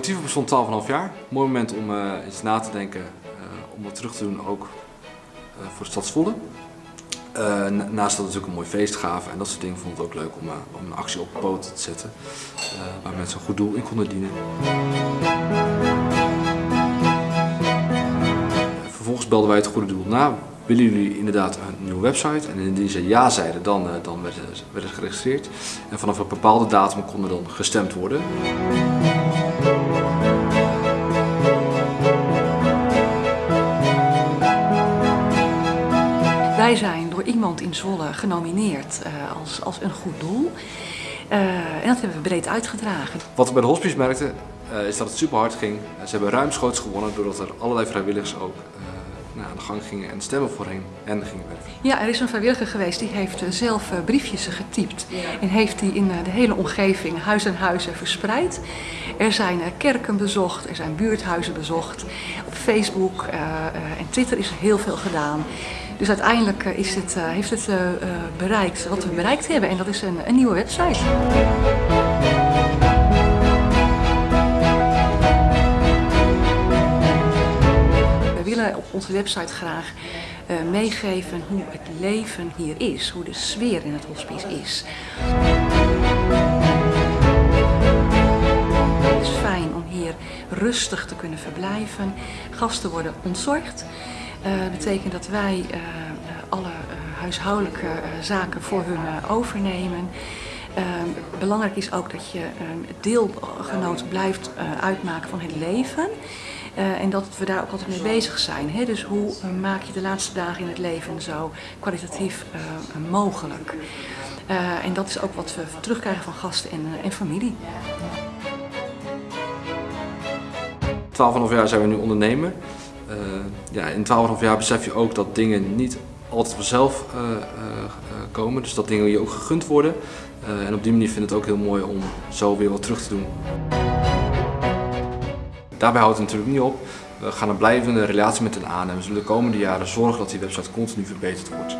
bestond 12,5 jaar. Mooi moment om uh, eens na te denken, uh, om wat terug te doen ook uh, voor de stad Zwolle. naast dat het natuurlijk een mooi feest gaven en dat soort dingen vond ik het ook leuk om, om een actie op poten te zetten. waar mensen een goed doel in konden dienen. Vervolgens belden wij het goede doel na. Willen jullie inderdaad een nieuwe website? En indien ze ja zeiden, dan, dan werden ze geregistreerd. En vanaf een bepaalde datum kon er dan gestemd worden. Wij zijn door iemand in Zwolle genomineerd uh, als, als een goed doel. Uh, en dat hebben we breed uitgedragen. Wat we bij de hospice merkten uh, is dat het super hard ging. Ze hebben ruimschoots gewonnen doordat er allerlei vrijwilligers ook nou, aan de gang gingen en stemmen voor hen en gingen werven. Ja, er is een vrijwilliger geweest die heeft zelf briefjes getypt en heeft die in de hele omgeving, huis en huizen, verspreid. Er zijn kerken bezocht, er zijn buurthuizen bezocht. Op Facebook en Twitter is er heel veel gedaan. Dus uiteindelijk is het, heeft het bereikt wat we bereikt hebben en dat is een, een nieuwe website. Op onze website graag uh, meegeven hoe het leven hier is, hoe de sfeer in het hospice is. Het is fijn om hier rustig te kunnen verblijven. Gasten worden ontzorgd. Dat uh, betekent dat wij uh, alle huishoudelijke zaken voor hun overnemen. belangrijk is ook dat je deelgenoot blijft uitmaken van het leven. Uh, en dat we daar ook altijd mee bezig zijn. Hè? Dus hoe uh, maak je de laatste dagen in het leven zo kwalitatief uh, mogelijk? en dat is ook wat we terugkrijgen van gasten en, en familie. 12,5 jaar zijn we nu ondernemer. ja, in 12,5 jaar besef je ook dat dingen niet altijd vanzelf komen. Dus dat dingen je ook gegund worden. en op die manier vind ik het ook heel mooi om zo weer wat terug te doen. Daarbij houdt het natuurlijk niet op. We gaan een blijvende relatie met hen aan en we zullen de komende jaren zorgen dat die website continu verbeterd wordt.